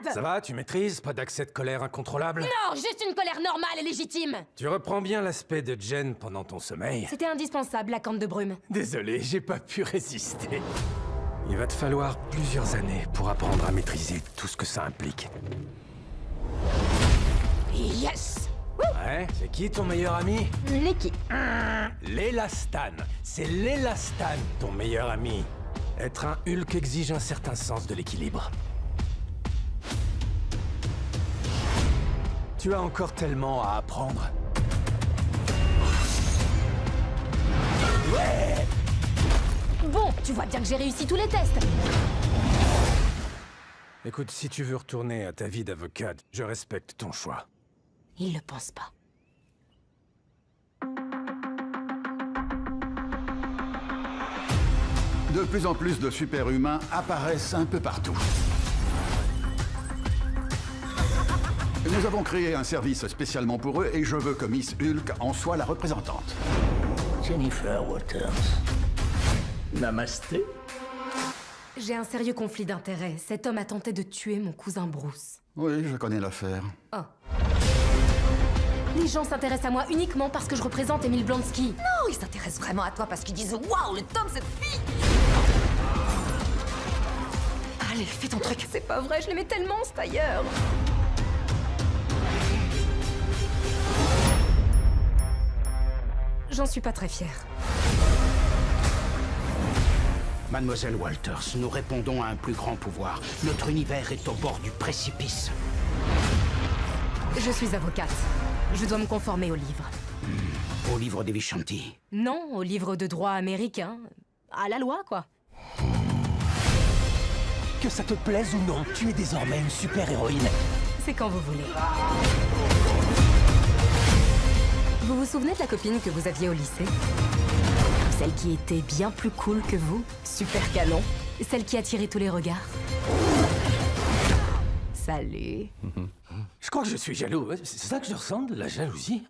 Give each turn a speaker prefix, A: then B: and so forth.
A: malade
B: Ça va, tu maîtrises Pas d'accès de colère incontrôlable?
A: Non, juste une colère normale et légitime
B: Tu reprends bien l'aspect de Jen pendant ton sommeil
A: C'était indispensable, la cante de brume.
B: Désolé, j'ai pas pu résister. Il va te falloir plusieurs années pour apprendre à maîtriser tout ce que ça implique.
A: Yes
B: Ouais, c'est qui ton meilleur ami?
A: L'équipe.
B: L'élastan. C'est l'élastan, ton meilleur ami. Être un Hulk exige un certain sens de l'équilibre. Tu as encore tellement à apprendre.
A: Bon, tu vois bien que j'ai réussi tous les tests.
B: Écoute, si tu veux retourner à ta vie d'avocate, je respecte ton choix.
A: Il le pense pas.
C: De plus en plus de super-humains apparaissent un peu partout. Nous avons créé un service spécialement pour eux et je veux que Miss Hulk en soit la représentante.
D: Jennifer Waters. Namasté.
A: J'ai un sérieux conflit d'intérêts. Cet homme a tenté de tuer mon cousin Bruce.
C: Oui, je connais l'affaire.
A: Oh. Les gens s'intéressent à moi uniquement parce que je représente Emile Blonsky.
E: Non, ils s'intéressent vraiment à toi parce qu'ils disent Waouh, le top, cette fille
A: Allez, fais ton truc. C'est pas vrai, je l'aimais tellement, ce tailleur. J'en suis pas très fière.
D: Mademoiselle Walters, nous répondons à un plus grand pouvoir. Notre univers est au bord du précipice.
A: Je suis avocate. Je dois me conformer au livre.
D: Au livre des Vishanti.
A: Non, au livre de droit américain. À la loi, quoi.
F: Que ça te plaise ou non, tu es désormais une super-héroïne.
A: C'est quand vous voulez. Vous souvenez de la copine que vous aviez au lycée? Celle qui était bien plus cool que vous? Super canon. Celle qui attirait tous les regards? Salut
B: Je crois que je suis jaloux. C'est ça que je ressens, la jalousie?